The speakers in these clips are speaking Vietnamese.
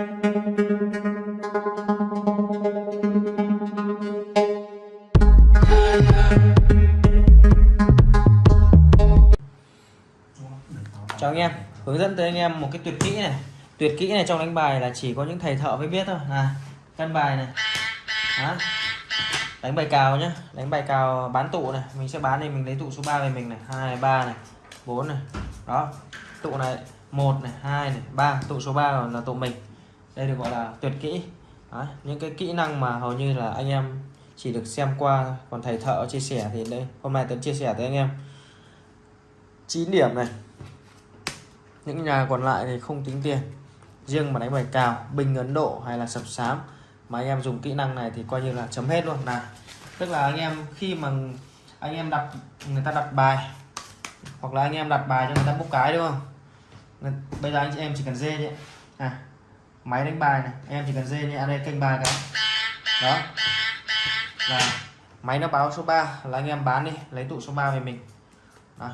chào anh em, hướng dẫn tới anh em một cái tuyệt kỹ này. Tuyệt kỹ này trong đánh bài là chỉ có những thầy thợ mới biết thôi. À căn bài này. Đó. đánh bài cào nhá. Đánh bài cào bán tụ này. Mình sẽ bán thì mình lấy tụ số 3 về mình này. Hai, ba này. 4 này. Đó. Tụ này 1 này 2 này 3 tụ số 3 là tụ mình đây được gọi là tuyệt kỹ. Đó. những cái kỹ năng mà hầu như là anh em chỉ được xem qua còn thầy thợ chia sẻ thì đây hôm nay tấn chia sẻ tới anh em. 9 điểm này. Những nhà còn lại thì không tính tiền. Riêng mà đánh bài cào binh ấn độ hay là sập sám mà anh em dùng kỹ năng này thì coi như là chấm hết luôn. Là tức là anh em khi mà anh em đặt người ta đặt bài hoặc là anh em đặt bài cho người ta bốc cái đúng không? Bây giờ anh chị em chỉ cần dê nhé. À, máy đánh bài này, em chỉ cần dê nhé ở đây kênh bài cái. Đó. Là máy nó báo số 3 là anh em bán đi, lấy tụ số 3 về mình. Đó.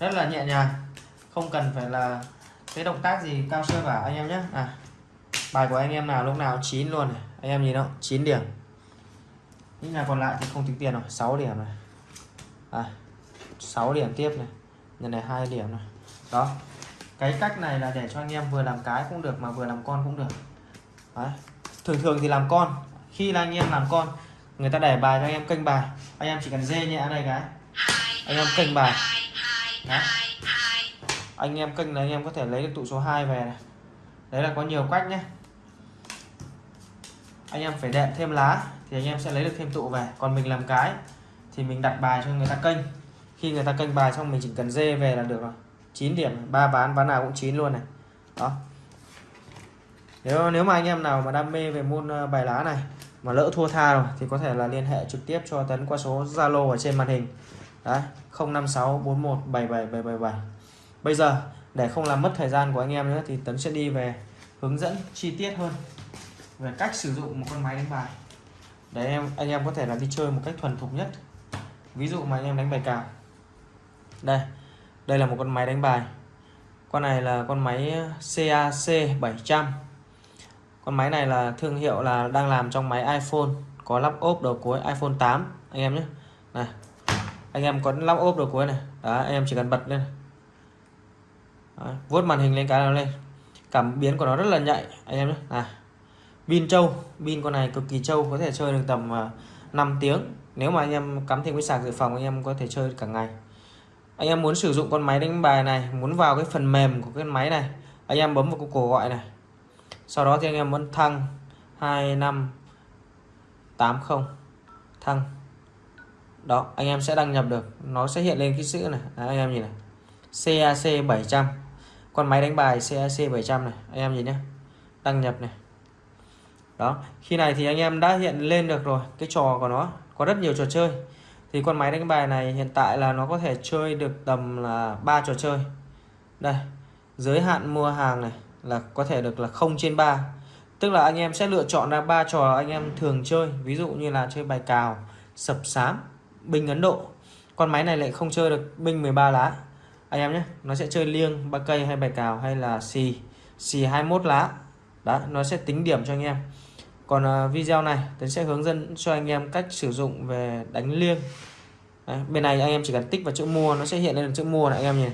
rất là nhẹ nhàng, không cần phải là cái động tác gì cao siêu cả, anh em nhé. À bài của anh em nào, lúc nào chín luôn này. Anh em nhìn không 9 điểm. Những nhà còn lại thì không tính tiền rồi 6 điểm này à 6 điểm tiếp này. Nhân này hai điểm này đó cái cách này là để cho anh em vừa làm cái cũng được mà vừa làm con cũng được. Đấy. thường thường thì làm con, khi là anh em làm con, người ta để bài cho anh em kênh bài. Anh em chỉ cần dê nhẹ đây cái. Anh em kênh bài. Đấy. anh em kênh là anh em có thể lấy được tụ số 2 về này. Đấy là có nhiều cách nhé. Anh em phải đệm thêm lá thì anh em sẽ lấy được thêm tụ về. Còn mình làm cái thì mình đặt bài cho người ta kênh. Khi người ta kênh bài xong mình chỉ cần dê về là được rồi. 9 điểm, ba ván ván nào cũng chín luôn này. Đó. Nếu nếu mà anh em nào mà đam mê về môn ờ, bài lá này, mà lỡ thua tha rồi, thì có thể là liên hệ trực tiếp cho Tấn qua số Zalo ở trên màn hình. Đấy 0564177777 bây giờ, để không làm mất thời gian của anh em nữa, thì Tấn sẽ đi về hướng dẫn chi tiết hơn về cách sử dụng một con máy đánh bài. Để em, anh em có thể là đi chơi một cách thuần thục nhất. Ví dụ mà anh em đánh bài cào. Đây đây là một con máy đánh bài. Con này là con máy CAC 700 con máy này là thương hiệu là đang làm trong máy iPhone có lắp ốp đầu cuối iPhone 8 anh em nhé. Này anh em có lắp ốp đầu cuối này. Đó anh em chỉ cần bật lên đó, vuốt màn hình lên cái nào lên. Cảm biến của nó rất là nhạy anh em nhé. Này pin trâu. Pin con này cực kỳ trâu có thể chơi được tầm à, 5 tiếng. Nếu mà anh em cắm thêm cái sạc dự phòng anh em có thể chơi cả ngày anh em muốn sử dụng con máy đánh bài này muốn vào cái phần mềm của cái máy này anh em bấm vào cái cổ gọi này. Sau đó thì anh em muốn thăng 2580 thăng. Đó anh em sẽ đăng nhập được nó sẽ hiện lên cái chữ này. Đấy, anh em nhìn này. CAC 700 con máy đánh bài CAC 700 này anh em nhìn nhé đăng nhập này. Đó khi này thì anh em đã hiện lên được rồi cái trò của nó có rất nhiều trò chơi thì con máy đánh bài này hiện tại là nó có thể chơi được tầm là ba trò chơi. Đây, giới hạn mua hàng này là có thể được là 0 trên 3 tức là anh em sẽ lựa chọn ra ba trò anh em thường chơi. Ví dụ như là chơi bài cào, sập sám, binh Ấn Độ. Con máy này lại không chơi được binh 13 lá. Anh em nhé, nó sẽ chơi liêng, ba cây hay bài cào hay là xì xì 21 lá. Đó, nó sẽ tính điểm cho anh em còn uh, video này tôi sẽ hướng dẫn cho anh em cách sử dụng về đánh liêng. Đấy, bên này anh em chỉ cần tích vào chữ mua nó sẽ hiện lên chữ mua này anh em nhìn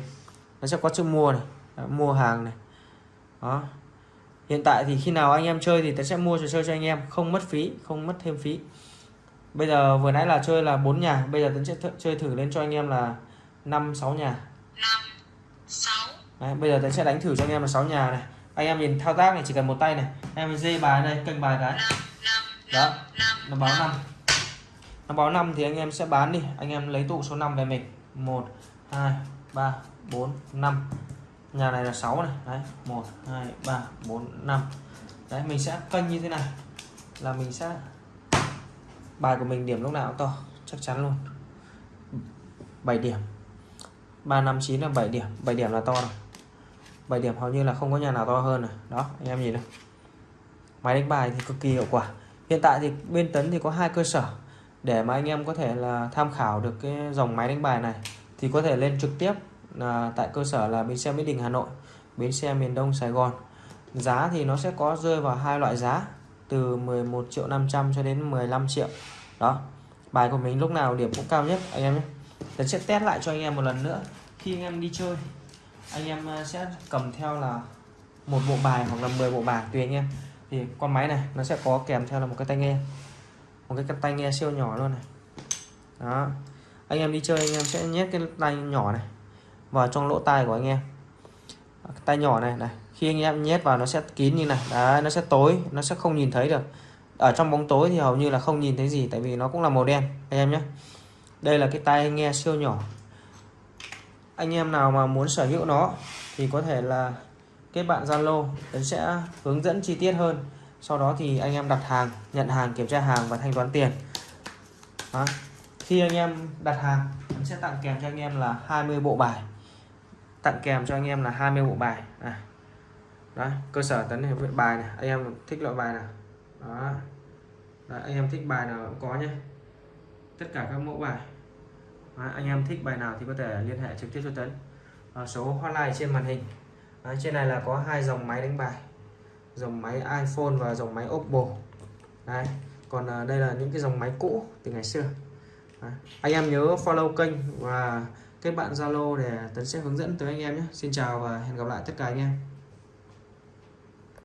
nó sẽ có chữ mua này Đấy, mua hàng này. Đó. Hiện tại thì khi nào anh em chơi thì tôi sẽ mua trò chơi cho anh em không mất phí không mất thêm phí. Bây giờ vừa nãy là chơi là bốn nhà bây giờ tôi sẽ th chơi thử lên cho anh em là năm sáu nhà. 5 6 Đấy, bây giờ tôi sẽ đánh thử cho anh em là 6 nhà này anh em nhìn thao tác này chỉ cần một tay này. Em dê bài đây kênh bài cái. Đó nó báo năm. nó báo năm thì anh em sẽ bán đi. Anh em lấy tụ số 5 về mình. 1 2 3 4 5 nhà này là 6 này. Đấy 1 2 3 4 5 đấy mình sẽ kênh như thế này. Là mình sẽ bài của mình điểm lúc nào cũng to chắc chắn luôn. 7 điểm. 359 là 7 điểm. 7 điểm là to rồi 7 điểm hầu như là không có nhà nào to hơn này đó, anh em nhìn này máy đánh bài thì cực kỳ hiệu quả. Hiện tại thì bên tấn thì có hai cơ sở. Để mà anh em có thể là tham khảo được cái dòng máy đánh bài này, thì có thể lên trực tiếp là tại cơ sở là bến xe Mỹ Đình, Hà Nội, bến xe miền Đông, Sài Gòn. Giá thì nó sẽ có rơi vào hai loại giá, từ 11 triệu 500 cho đến 15 triệu. Đó, bài của mình lúc nào điểm cũng cao nhất, anh em nhé. Tấn sẽ test lại cho anh em một lần nữa khi anh em đi chơi anh em ờ, sẽ cầm theo là một bộ bài hoặc là 10 bộ bài tùy anh em. Thì con máy này, nó sẽ có kèm theo là một cái tai nghe. Một cái tai nghe siêu nhỏ luôn này. Đó. Anh em đi chơi, anh em sẽ nhét cái tai nhỏ này vào trong lỗ tai của anh em. Tay nhỏ này này, khi anh em nhét vào nó sẽ kín như này. Đấy, nó sẽ tối, nó sẽ không nhìn thấy được. Ở trong bóng tối thì hầu như là không nhìn thấy gì, tại vì nó cũng là màu đen, anh em nhé. Đây là cái tai nghe siêu nhỏ anh em nào mà muốn sở hữu nó thì có thể là kết bạn Zalo Tấn sẽ hướng dẫn chi tiết hơn. Sau đó thì anh em đặt hàng nhận hàng kiểm tra hàng và thanh toán tiền. Đó. khi anh em đặt hàng Tấn sẽ tặng kèm cho anh em là 20 bộ bài. Tặng kèm cho anh em là 20 bộ bài. Này. Đó cơ sở tấn hiệp bài này anh em thích loại bài nào? Đó. Đấy, anh em thích bài nào cũng có nhé. Tất cả các mẫu bài. Đấy, anh em thích bài nào thì có thể liên hệ trực tiếp cho tấn à, ờ, số hotline trên màn hình. Đấy, trên này là có hai dòng máy đánh bài. Dòng máy iPhone và dòng máy Oppo. Đấy. còn à, đây là những cái dòng máy cũ từ ngày xưa. Đấy. anh em nhớ follow kênh và kết bạn Zalo để Tấn sẽ hướng dẫn tới anh em nhé. Xin chào và hẹn gặp lại tất cả anh em.